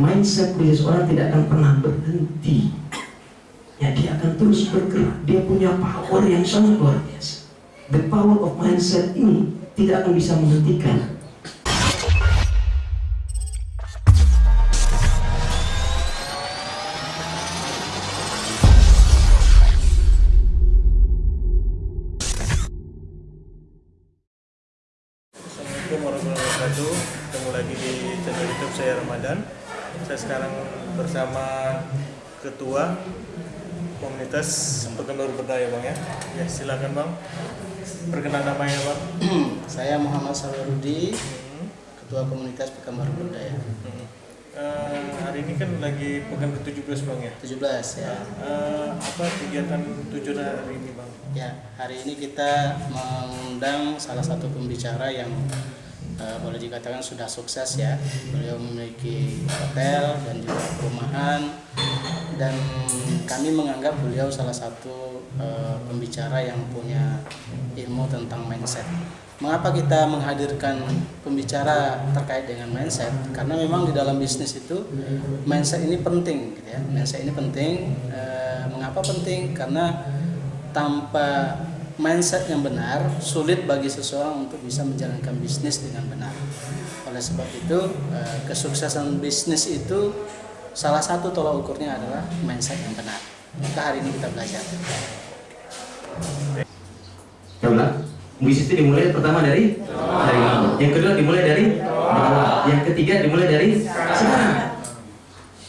mindset bisnis orang tidak akan pernah berhenti. Ya dia akan terus bergerak. Dia punya power yang sangat luar biasa. The power of mindset ini tidak akan bisa menghentikan. Assalamualaikum warahmatullahi wabarakatuh. Ketemu lagi di channel youtube saya Ramadan Saya sekarang bersama Ketua Komunitas Penggemar Berdaya Bang ya Ya silakan Bang Perkenalan namanya Bang Saya Muhammad Sawarudi, Hmm, Ketua Komunitas Pekanbaru Budaya. hmm. Eh, Hari ini kan lagi pekan ke-17 Bang ya 17 ya. Eh, Apa kegiatan tujuan hari ini Bang? Ya, hari ini kita mengundang salah satu pembicara yang eh, boleh dikatakan sudah sukses ya. Beliau memiliki hotel dan juga perumahan dan kami menganggap beliau salah satu eh, pembicara yang punya ilmu tentang mindset. Mengapa kita menghadirkan pembicara terkait dengan mindset? Karena memang di dalam bisnis itu mindset ini penting, gitu ya. Mindset ini penting. Eh, mengapa penting? Karena tanpa mindset yang benar, sulit bagi seseorang untuk bisa menjalankan bisnis dengan benar. Oleh sebab itu, eh, kesuksesan bisnis itu salah satu tolak ukurnya adalah mindset yang benar. Maka hari ini kita belajar. Bisnis itu dimulai pertama dari dari. Yang kedua dimulai dari. Yang ketiga dimulai dari sekarang.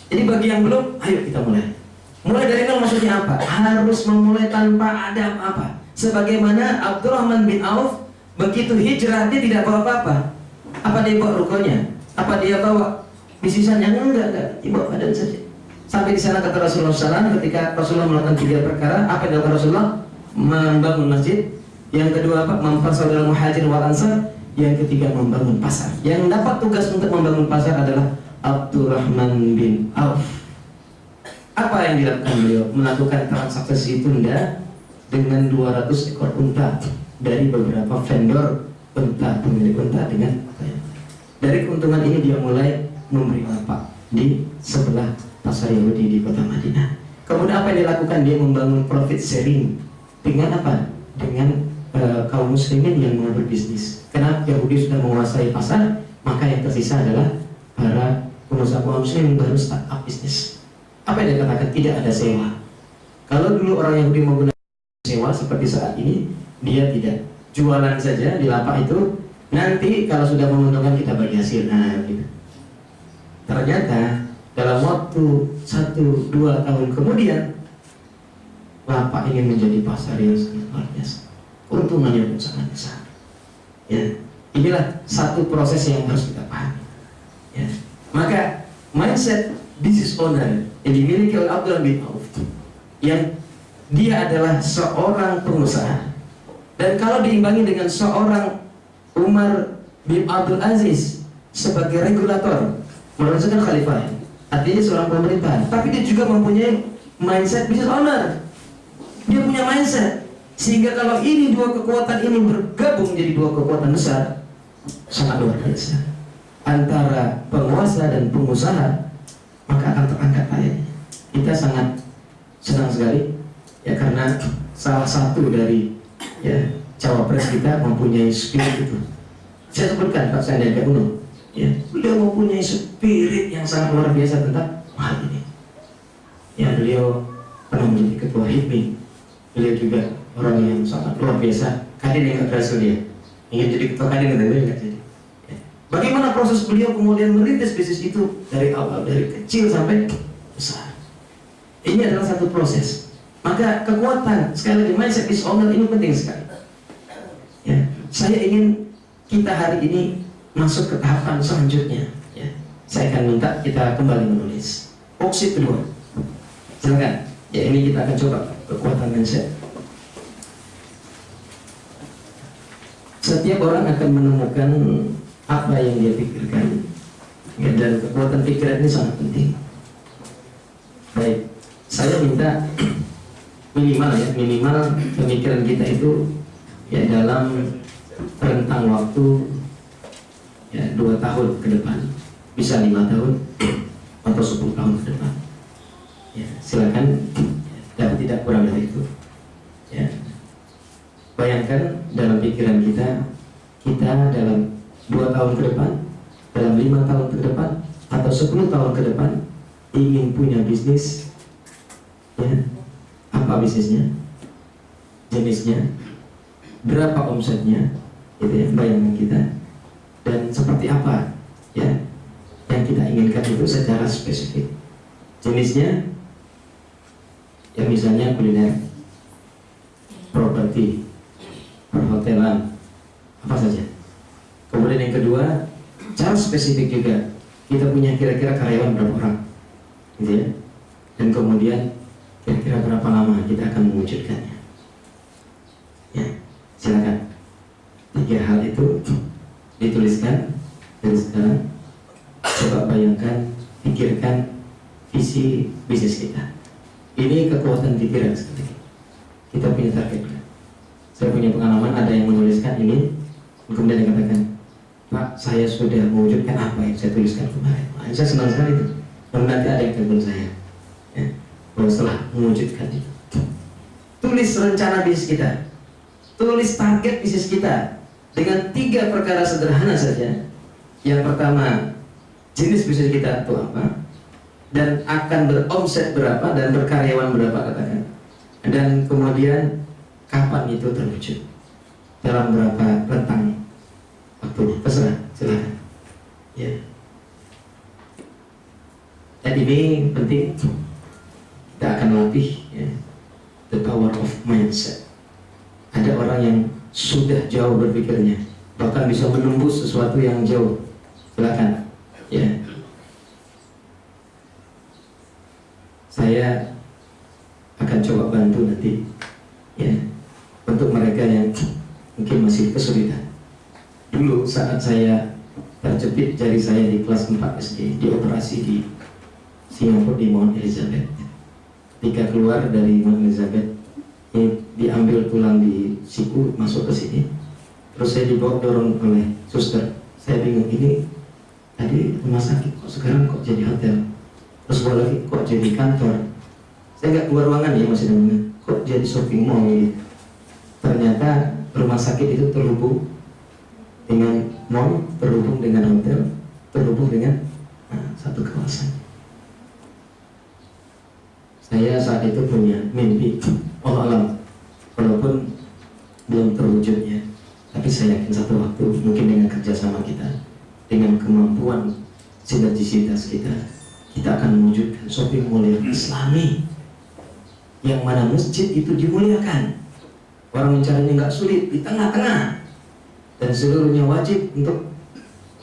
Jadi bagi yang belum, ayo kita mulai. Mulai dari nol maksudnya apa? Harus memulai tanpa ada apa-apa. Sebagaimana Abdurrahman bin Auf begitu hijrah dia tidak bawa apa-apa. Apa dia bawa rukonya? Apa dia bawa bisisannya? Enggak, enggak. Dia bawa badan saja. Sampai di sana kata Rasulullah SAW ketika Rasulullah melakukan tiga perkara, apa yang dilakukan Rasulullah? Membangun masjid, yang kedua apa? Mempersaudara muhajir wal ansar. Yang ketiga membangun pasar. Yang dapat tugas untuk membangun pasar adalah Abdurrahman bin Auf. Apa yang dilakukan beliau? Melakukan transaksi tunda dengan 200 ekor unta dari beberapa vendor unta, pemilik unta dengan dari keuntungan ini dia mulai memberi apa di sebelah pasar Yahudi di kota Madinah. Kemudian apa yang dilakukan? Dia membangun profit sharing dengan apa? Dengan uh, kaum muslimin yang mau berbisnis. Karena Yahudi sudah menguasai pasar, maka yang tersisa adalah para pengusaha kaum muslim yang baru start up bisnis. Apa yang dia katakan? Tidak ada sewa. Kalau dulu orang Yahudi menggunakan sewa seperti saat ini, dia tidak jualan saja di lapak itu. Nanti kalau sudah menguntungkan kita bagi hasil. Nah, gitu. Ternyata dalam waktu satu dua tahun kemudian lapak ingin menjadi pasar yang sangat luar biasa keuntungannya pun sangat besar ya inilah satu proses yang harus kita pahami ya maka mindset business owner yang dimiliki oleh Abdul bin Auf yang dia adalah seorang pengusaha. Dan kalau diimbangi dengan seorang Umar bin Abdul Aziz sebagai regulator merasakan khalifah artinya seorang pemerintah tapi dia juga mempunyai mindset business owner. Dia punya mindset. Sehingga kalau ini dua kekuatan ini bergabung jadi dua kekuatan besar sangat luar biasa. Antara penguasa dan pengusaha maka akan terangkat ayatnya. Kita sangat senang sekali ya karena salah satu dari ya cawapres kita mempunyai spirit itu. Saya sebutkan Pak Sandiaga Uno ya. Beliau mempunyai spirit yang sangat luar biasa tentang hal ini. Ya beliau pernah menjadi ketua HIPMI. Beliau juga orang yang sangat luar biasa. Kadin yang berhasil dia. Ingin jadi ketua kadin beliau nggak jadi. Ya. bagaimana proses beliau kemudian merintis bisnis itu dari awal dari kecil sampai besar? Ini adalah satu proses maka kekuatan sekali lagi mindset is owner ini penting sekali. Ya saya ingin kita hari ini masuk ke tahapan selanjutnya. Ya saya akan minta kita kembali menulis. Opsi kedua. Silakan. Ya ini kita akan coba kekuatan mindset. Setiap orang akan menemukan apa yang dia pikirkan. Ya, dan kekuatan pikiran ini sangat penting. Baik saya minta minimal ya minimal pemikiran kita itu ya dalam rentang waktu ya dua tahun ke depan bisa lima tahun atau 10 tahun ke depan. Ya, silakan dan tidak kurang dari itu. Ya. Bayangkan dalam pikiran kita, kita dalam dua tahun ke depan, dalam lima tahun ke depan, atau 10 tahun ke depan ingin punya bisnis, ya, apa bisnisnya, jenisnya, berapa omsetnya, gitu ya, bayangan kita, dan seperti apa, ya, yang kita inginkan itu secara spesifik. Jenisnya, ya misalnya kuliner, properti, perhotelan, apa saja. Kemudian yang kedua, cara spesifik juga. Kita punya kira-kira karyawan berapa orang, gitu ya. Dan kemudian kira-kira berapa lama kita akan mewujudkannya. Ya, silakan. Tiga hal itu dituliskan dari sekarang. Coba bayangkan, pikirkan visi bisnis kita. Ini kekuatan pikiran seperti ini. Kita punya target. Saya punya pengalaman ada yang menuliskan ini, kemudian dikatakan, Pak, saya sudah mewujudkan apa yang saya tuliskan kemarin. Saya senang sekali itu. Dan nanti ada yang telepon saya. Ya, setelah mewujudkan itu. Tulis rencana bisnis kita. Tulis target bisnis kita. Dengan tiga perkara sederhana saja. Yang pertama, jenis bisnis kita itu apa. Dan akan beromset berapa dan berkaryawan berapa katakan. Dan kemudian kapan itu terwujud. Dalam berapa rentang waktu terserah silakan ya dan ini penting kita akan latih ya, the power of mindset. Ada orang yang sudah jauh berpikirnya bahkan bisa menembus sesuatu yang jauh. Silakan ya. Saya akan coba bantu nanti ya untuk mereka yang mungkin masih kesulitan. Dulu saat saya terjepit jari saya di kelas 4 SD dioperasi di Singapura di Mount Elizabeth ketika keluar dari Mount Elizabeth ini diambil tulang di siku masuk ke sini. Terus saya dibawa dorong oleh suster. Saya bingung ini tadi rumah sakit kok sekarang kok jadi hotel? Terus bawa lagi kok jadi kantor? Saya nggak keluar ruangan ya masih dengan kok jadi shopping mall gitu ternyata rumah sakit itu terhubung dengan mall terhubung dengan hotel terhubung dengan nah, satu kawasan saya saat itu punya mimpi. Allah alam. Walaupun belum terwujudnya tapi saya yakin satu waktu mungkin dengan kerjasama kita dengan kemampuan sinergisitas kita kita akan mewujudkan shopping mall yang islami. Yang mana masjid itu dimuliakan. Orang mencarinya nggak sulit di tengah-tengah. Dan seluruhnya wajib untuk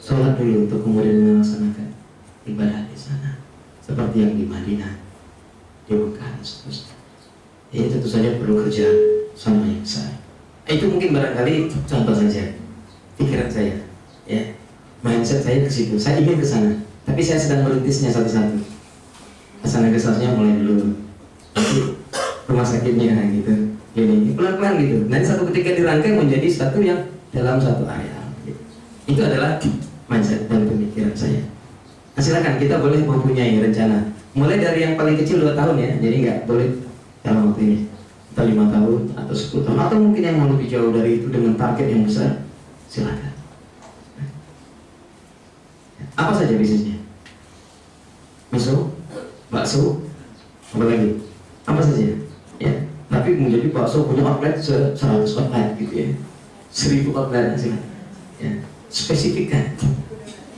sholat dulu untuk kemudian melaksanakan ibadah di sana. Seperti yang di Madinah di Mekah dan seterusnya ini tentu saja perlu kerja sama yang besar eh, itu mungkin barangkali contoh saja pikiran saya ya. Mindset saya ke situ. Saya ingin ke sana tapi saya sedang merintisnya satu-satu. Ke sana kesasnya mulai dulu. Rumah sakitnya gitu ini pelan-pelan gitu. Nanti satu ketika dirangkai menjadi satu yang dalam satu area. Itu adalah mindset dan pemikiran saya. Nah, silakan kita boleh mempunyai rencana. Mulai dari yang paling kecil 2 tahun ya, jadi nggak boleh dalam waktu ini atau lima tahun atau 10 tahun atau mungkin yang mau lebih jauh dari itu dengan target yang besar, silakan. Apa saja bisnisnya? Miso, bakso, apa lagi? Apa saja? Ya, tapi menjadi bakso punya outlet 100 outlet gitu ya seribu outlet sih ya. spesifikkan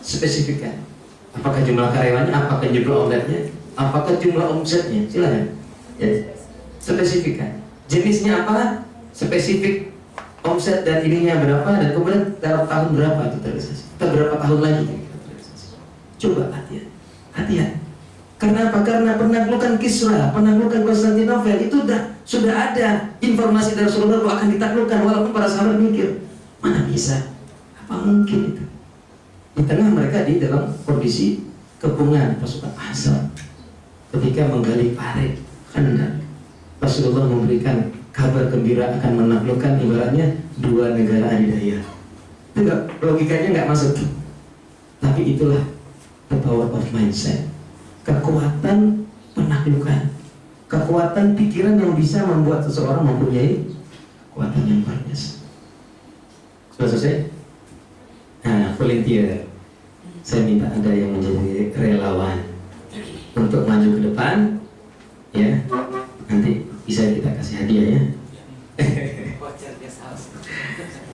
spesifikkan apakah jumlah karyawannya apakah jumlah outletnya apakah jumlah omsetnya silakan ya. spesifikkan jenisnya apa spesifik omset dan ininya berapa dan kemudian dalam tahun berapa itu terrealisasi kita berapa tahun lagi terrealisasi coba hati-hati hati-hati karena apa? Karena penaklukan Kisra, penaklukan Konstantinopel itu sudah sudah ada informasi dari Rasulullah akan ditaklukkan walaupun para sahabat mikir mana bisa? Apa mungkin itu? Di tengah mereka di dalam kondisi kepungan pasukan asal ketika menggali parit hendak Rasulullah memberikan kabar gembira akan menaklukkan ibaratnya dua negara adidaya. Itu enggak, logikanya nggak masuk. Tapi itulah the power of mindset kekuatan penaklukan, kekuatan pikiran yang bisa membuat seseorang mempunyai kekuatan yang luar biasa. Sudah selesai? Nah, volunteer. Saya minta ada yang menjadi relawan untuk maju ke depan, ya. Nanti bisa kita kasih hadiah ya.